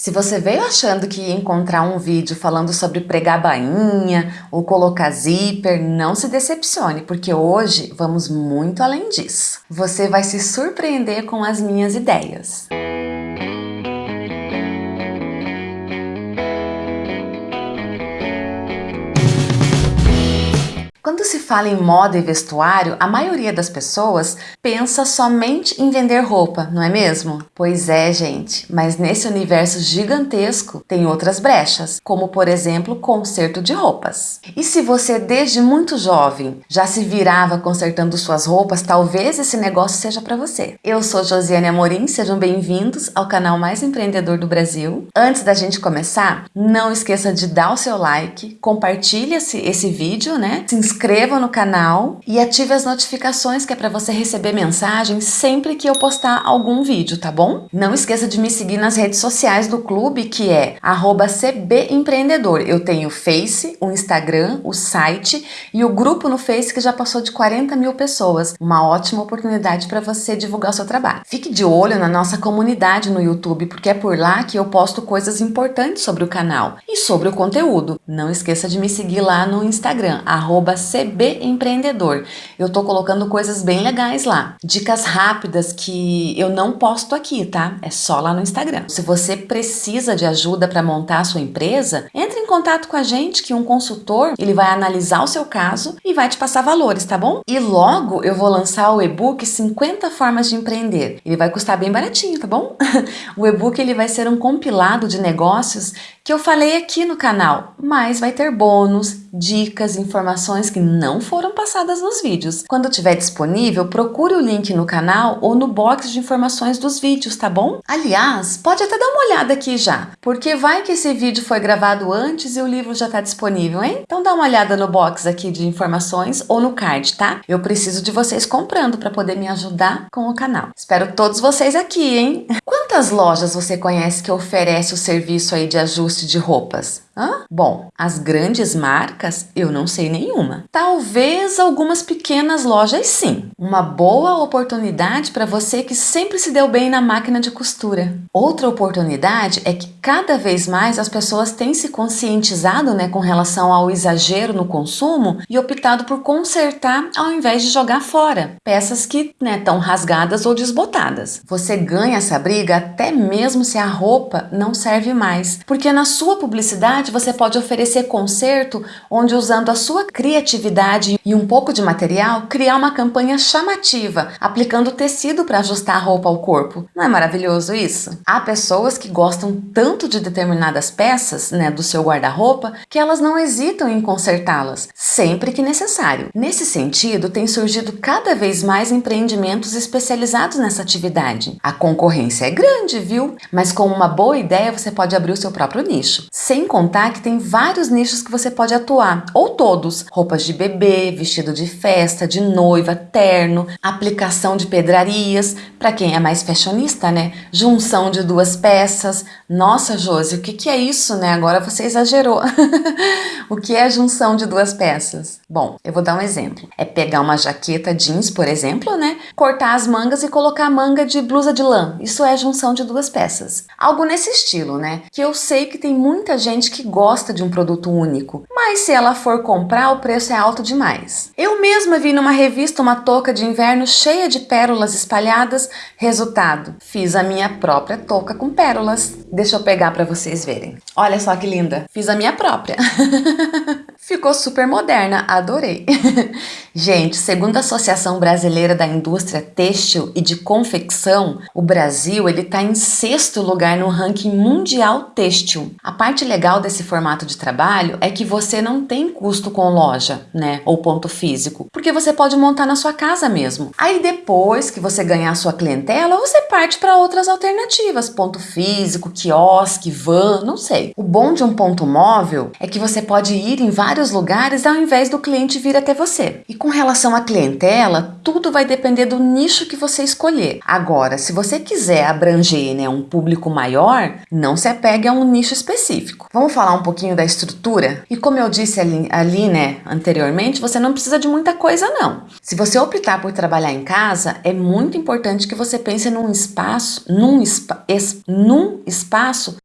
Se você veio achando que ia encontrar um vídeo falando sobre pregar bainha ou colocar zíper, não se decepcione, porque hoje vamos muito além disso. Você vai se surpreender com as minhas ideias. Fala em moda e vestuário, a maioria das pessoas pensa somente em vender roupa, não é mesmo? Pois é, gente, mas nesse universo gigantesco tem outras brechas, como por exemplo, conserto de roupas. E se você desde muito jovem já se virava consertando suas roupas, talvez esse negócio seja para você. Eu sou Josiane Amorim, sejam bem-vindos ao canal mais empreendedor do Brasil. Antes da gente começar, não esqueça de dar o seu like, compartilhe esse, esse vídeo, né? Se inscreva no canal e ative as notificações que é para você receber mensagens sempre que eu postar algum vídeo, tá bom? Não esqueça de me seguir nas redes sociais do clube, que é cbempreendedor. Eu tenho o Face, o Instagram, o site e o grupo no Face que já passou de 40 mil pessoas. Uma ótima oportunidade para você divulgar o seu trabalho. Fique de olho na nossa comunidade no YouTube, porque é por lá que eu posto coisas importantes sobre o canal e sobre o conteúdo. Não esqueça de me seguir lá no Instagram, arroba CB Empreendedor. Eu tô colocando coisas bem legais lá. Dicas rápidas que eu não posto aqui, tá? É só lá no Instagram. Se você precisa de ajuda para montar a sua empresa, entre em contato com a gente que um consultor, ele vai analisar o seu caso e vai te passar valores, tá bom? E logo eu vou lançar o e-book 50 formas de empreender. Ele vai custar bem baratinho, tá bom? o e-book ele vai ser um compilado de negócios que eu falei aqui no canal, mas vai ter bônus, dicas, informações que não foram passadas nos vídeos. Quando tiver disponível, procure o link no canal ou no box de informações dos vídeos, tá bom? Aliás, pode até dar uma olhada aqui já, porque vai que esse vídeo foi gravado antes e o livro já está disponível, hein? Então dá uma olhada no box aqui de informações ou no card, tá? Eu preciso de vocês comprando para poder me ajudar com o canal. Espero todos vocês aqui, hein? Quantas lojas você conhece que oferece o serviço aí de ajuste de roupas? Hã? Bom, as grandes marcas eu não sei nenhuma. Talvez algumas pequenas lojas sim. Uma boa oportunidade para você que sempre se deu bem na máquina de costura. Outra oportunidade é que cada vez mais as pessoas têm se conscientizado né, com relação ao exagero no consumo e optado por consertar ao invés de jogar fora peças que estão né, rasgadas ou desbotadas. Você ganha essa briga até mesmo se a roupa não serve mais, porque na sua publicidade você pode oferecer concerto onde usando a sua criatividade e um pouco de material, criar uma campanha chamativa, aplicando tecido para ajustar a roupa ao corpo. Não é maravilhoso isso? Há pessoas que gostam tanto de determinadas peças né, do seu guarda-roupa que elas não hesitam em consertá-las, sempre que necessário. Nesse sentido, tem surgido cada vez mais empreendimentos especializados nessa atividade. A concorrência é grande, viu? Mas com uma boa ideia você pode abrir o seu próprio nicho, sem contar que tem vários nichos que você pode atuar, ou todos: roupas de bebê, vestido de festa, de noiva, terno, aplicação de pedrarias, para quem é mais fashionista, né? Junção de duas peças. Nossa, Josi, o que, que é isso, né? Agora você exagerou. o que é junção de duas peças? Bom, eu vou dar um exemplo. É pegar uma jaqueta jeans, por exemplo, né? Cortar as mangas e colocar a manga de blusa de lã. Isso é junção de duas peças. Algo nesse estilo, né? Que eu sei que tem muita gente que que gosta de um produto único, mas se ela for comprar, o preço é alto demais. Eu mesma vi numa revista uma touca de inverno cheia de pérolas espalhadas. Resultado, fiz a minha própria touca com pérolas. Deixa eu pegar para vocês verem. Olha só que linda, fiz a minha própria. Ficou super moderna, adorei. Gente, segundo a Associação Brasileira da Indústria Têxtil e de Confecção, o Brasil ele está em sexto lugar no ranking mundial têxtil. A parte legal desse formato de trabalho é que você não tem custo com loja, né, ou ponto físico, porque você pode montar na sua casa mesmo. Aí depois que você ganhar sua clientela, você parte para outras alternativas, ponto físico, quiosque, van, não sei. O bom de um ponto móvel é que você pode ir em vários vários lugares ao invés do cliente vir até você. E com relação à clientela, tudo vai depender do nicho que você escolher. Agora, se você quiser abranger né, um público maior, não se apegue a um nicho específico. Vamos falar um pouquinho da estrutura? E como eu disse ali, ali né, anteriormente, você não precisa de muita coisa não. Se você optar por trabalhar em casa, é muito importante que você pense num espaço, num, espa, es, num espaço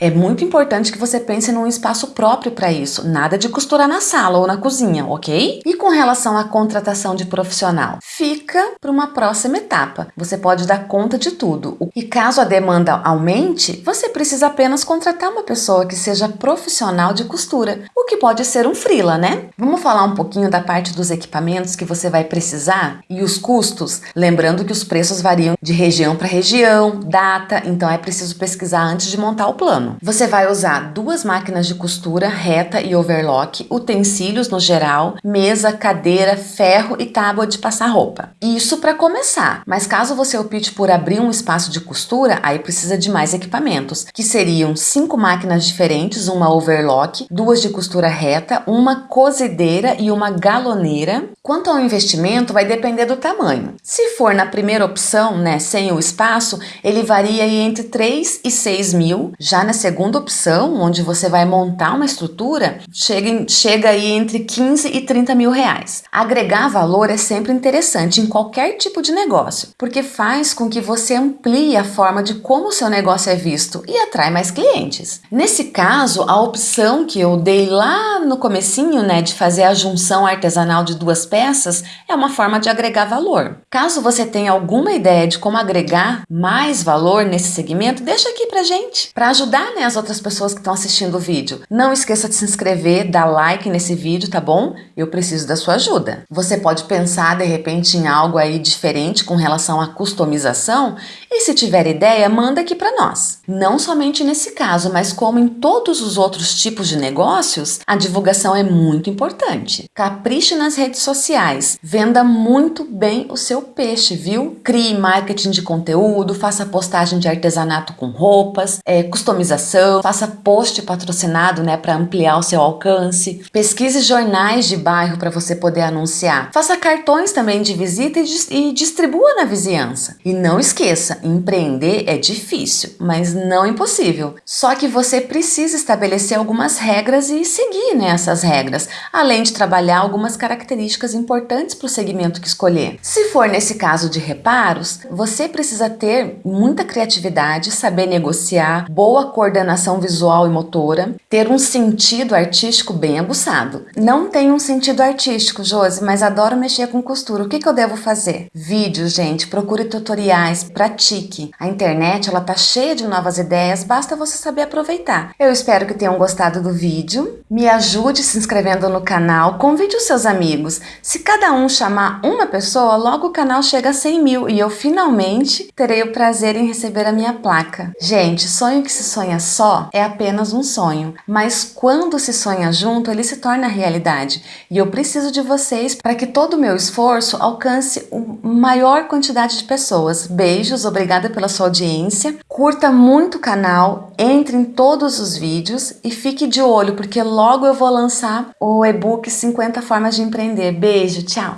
É muito importante que você pense num espaço próprio para isso, nada de costurar na sala ou na cozinha, ok? E com relação à contratação de profissional, fica para uma próxima etapa. Você pode dar conta de tudo. E caso a demanda aumente, você precisa apenas contratar uma pessoa que seja profissional de costura, o que pode ser um freela, né? Vamos falar um pouquinho da parte dos equipamentos que você vai precisar e os custos, lembrando que os preços variam de região para região, data, então é preciso pesquisar antes de montar o plano. Você vai usar duas máquinas de costura reta e overlock, utensílios no geral, mesa, cadeira, ferro e tábua de passar roupa. Isso para começar, mas caso você opte por abrir um espaço de costura, aí precisa de mais equipamentos, que seriam cinco máquinas diferentes, uma overlock, duas de costura reta, uma cozedeira e uma galoneira. Quanto ao investimento, vai depender do tamanho. Se for na primeira opção, né, sem o espaço, ele varia entre 3 e 6 mil. Já na segunda opção, onde você vai montar uma estrutura, chega, chega aí entre 15 e 30 mil reais. Agregar valor é sempre interessante em qualquer tipo de negócio, porque faz com que você amplie a forma de como o seu negócio é visto e atrai mais clientes. Nesse caso, a opção que eu dei lá no comecinho, né, de fazer a junção artesanal de duas peças, é uma forma de agregar valor. Caso você tenha alguma ideia de como agregar mais valor nesse segmento, deixa aqui pra gente, para ajudar né, as outras pessoas que estão assistindo o vídeo. Não esqueça de se inscrever, dar like nesse vídeo, tá bom? Eu preciso da sua ajuda. Você pode pensar de repente em algo aí diferente com relação à customização e se tiver ideia, manda aqui para nós. Não somente nesse caso, mas como em todos os outros tipos de negócios, a divulgação é muito importante. Capriche nas redes sociais, venda muito bem o seu peixe, viu? Crie marketing de conteúdo, faça postagem de artesanato com roupas, é, customização, faça post patrocinado né, para ampliar o seu alcance, pesquise jornais de bairro para você poder anunciar, faça cartões também de visita e, distribua na vizinhança. E não esqueça, empreender é difícil, mas não impossível. Só que você precisa estabelecer algumas regras e seguir né, regras, além de trabalhar algumas características importantes para o segmento que escolher. Se for nesse caso de reparos, você precisa ter muita criatividade, saber negociar, boa coordenação visual e motora, ter um sentido artístico bem aguçado. Não tenho um sentido artístico, Josi, mas adoro mexer com costura. O que, que eu devo fazer? Vídeos, gente, procure tutoriais, pratique. A internet, ela tá cheia de novas ideias, basta você saber aproveitar. Eu espero que tenham gostado do vídeo. Me ajude se inscrevendo no canal, convide os seus amigos. Se cada um chamar uma pessoa, logo o canal chega a 100 mil e eu finalmente terei o prazer em receber a minha placa. Gente, sonho que se sonha só é apenas um sonho, mas quando se sonha junto, ele se torna realidade. E eu preciso de vocês para que todo o meu esforço alcance a maior quantidade de pessoas. Beijos, obrigada pela sua audiência. Curta muito o canal, entre em todos os vídeos e fique de olho, porque logo eu vou lançar o e-book 50 formas de empreender. Beijo, tchau!